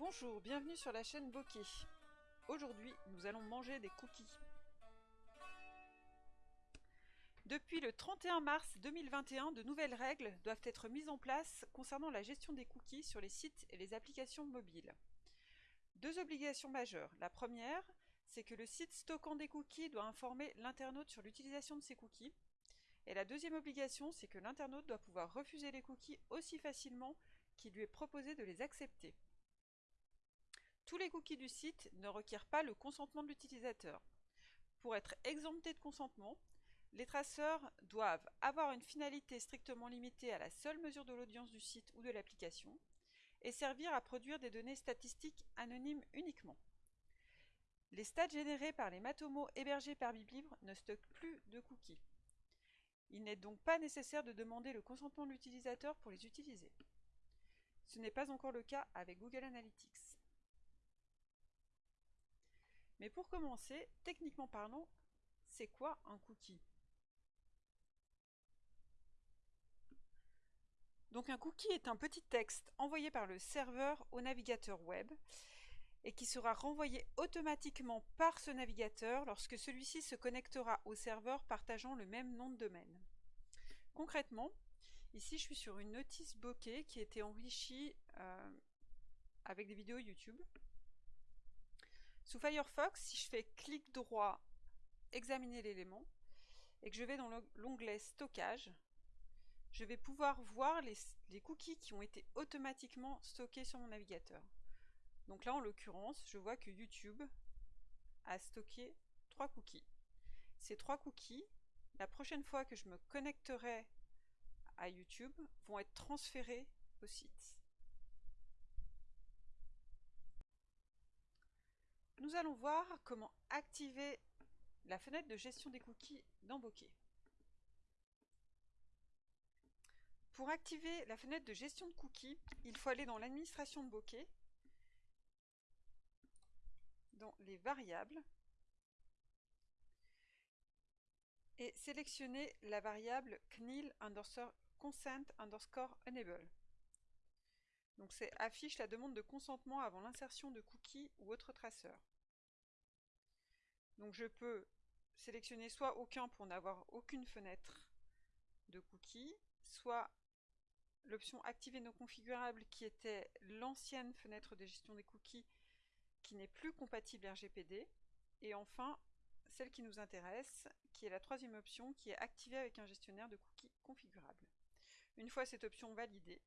Bonjour, bienvenue sur la chaîne Bokeh. Aujourd'hui, nous allons manger des cookies. Depuis le 31 mars 2021, de nouvelles règles doivent être mises en place concernant la gestion des cookies sur les sites et les applications mobiles. Deux obligations majeures. La première, c'est que le site stockant des cookies doit informer l'internaute sur l'utilisation de ces cookies. Et la deuxième obligation, c'est que l'internaute doit pouvoir refuser les cookies aussi facilement qu'il lui est proposé de les accepter. Tous les cookies du site ne requièrent pas le consentement de l'utilisateur. Pour être exemptés de consentement, les traceurs doivent avoir une finalité strictement limitée à la seule mesure de l'audience du site ou de l'application et servir à produire des données statistiques anonymes uniquement. Les stats générés par les Matomo hébergés par BibLibre ne stockent plus de cookies. Il n'est donc pas nécessaire de demander le consentement de l'utilisateur pour les utiliser. Ce n'est pas encore le cas avec Google Analytics. Mais pour commencer, techniquement parlant, c'est quoi un cookie? Donc un cookie est un petit texte envoyé par le serveur au navigateur web et qui sera renvoyé automatiquement par ce navigateur lorsque celui-ci se connectera au serveur partageant le même nom de domaine. Concrètement, ici je suis sur une notice bokeh qui a été enrichie euh, avec des vidéos YouTube. Sous Firefox, si je fais clic droit, examiner l'élément, et que je vais dans l'onglet stockage, je vais pouvoir voir les, cookies qui ont été automatiquement stockés sur mon navigateur. Donc là, en l'occurrence, je vois que YouTube a stocké trois cookies. Ces trois cookies, la prochaine fois que je me connecterai à YouTube, vont être transférés au site. Nous allons voir comment activer la fenêtre de gestion des cookies dans Bokeh. Pour activer la fenêtre de gestion de cookies, il faut aller dans l'administration de Bokeh, dans les variables, et sélectionner la variable CNIL underscore consent underscore enable. Donc c'est affiche la demande de consentement avant l'insertion de cookies ou autres traceurs. Donc je peux sélectionner soit aucun pour n'avoir aucune fenêtre de cookies, soit l'option activer non configurable qui était l'ancienne fenêtre de gestion des cookies qui n'est plus compatible RGPD, et enfin celle qui nous intéresse, qui est la troisième option, qui est activée avec un gestionnaire de cookies configurable. Une fois cette option validée,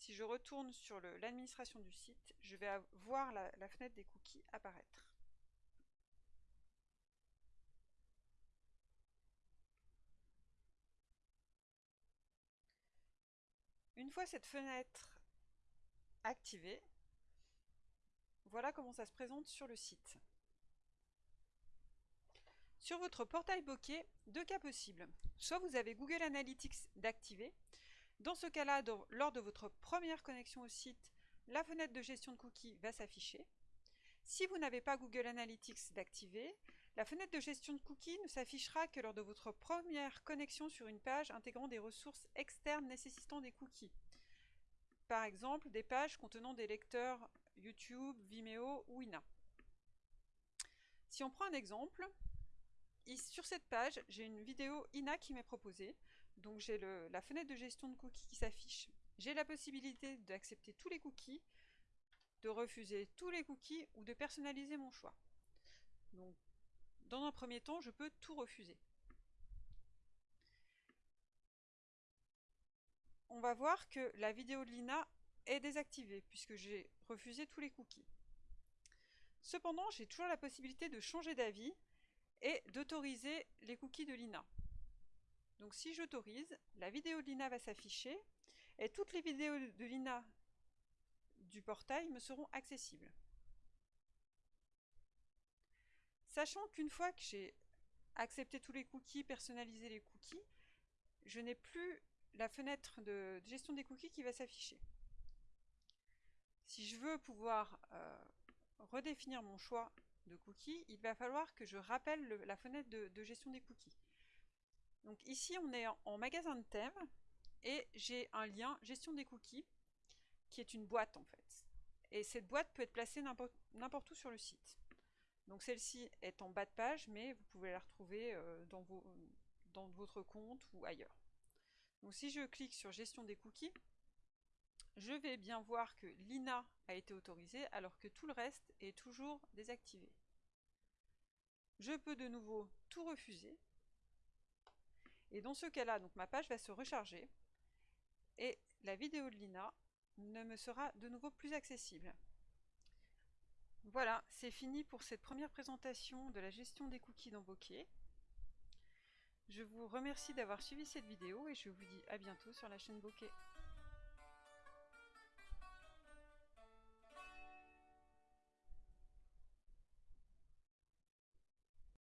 si je retourne sur l'administration du site, je vais voir la, fenêtre des cookies apparaître. Une fois cette fenêtre activée, voilà comment ça se présente sur le site. Sur votre portail bokeh, deux cas possibles. Soit vous avez Google Analytics d'activer. Dans ce cas-là, lors de votre première connexion au site, la fenêtre de gestion de cookies va s'afficher. Si vous n'avez pas Google Analytics d'activer, la fenêtre de gestion de cookies ne s'affichera que lors de votre première connexion sur une page intégrant des ressources externes nécessitant des cookies. Par exemple, des pages contenant des lecteurs YouTube, Vimeo ou INA. Si on prend un exemple, sur cette page, j'ai une vidéo INA qui m'est proposée. Donc j'ai la fenêtre de gestion de cookies qui s'affiche. J'ai la possibilité d'accepter tous les cookies, de refuser tous les cookies ou de personnaliser mon choix. Donc, dans un premier temps, je peux tout refuser. On va voir que la vidéo de l'INA est désactivée puisque j'ai refusé tous les cookies. Cependant, j'ai toujours la possibilité de changer d'avis et d'autoriser les cookies de l'INA. Donc si j'autorise, la vidéo de l'INA va s'afficher et toutes les vidéos de l'INA du portail me seront accessibles. Sachant qu'une fois que j'ai accepté tous les cookies, personnalisé les cookies, je n'ai plus la fenêtre de gestion des cookies qui va s'afficher. Si je veux pouvoir euh, redéfinir mon choix de cookies, il va falloir que je rappelle la fenêtre de, gestion des cookies. Donc ici, on est en, magasin de thèmes et j'ai un lien gestion des cookies qui est une boîte en fait. Et cette boîte peut être placée n'importe où sur le site. Donc celle-ci est en bas de page, mais vous pouvez la retrouver euh, dans, dans votre compte ou ailleurs. Donc si je clique sur gestion des cookies, je vais bien voir que l'INA a été autorisé alors que tout le reste est toujours désactivé. Je peux de nouveau tout refuser. Et dans ce cas-là, donc ma page va se recharger et la vidéo de l'INA ne me sera de nouveau plus accessible. Voilà, c'est fini pour cette première présentation de la gestion des cookies dans Bokeh. Je vous remercie d'avoir suivi cette vidéo et je vous dis à bientôt sur la chaîne Bokeh.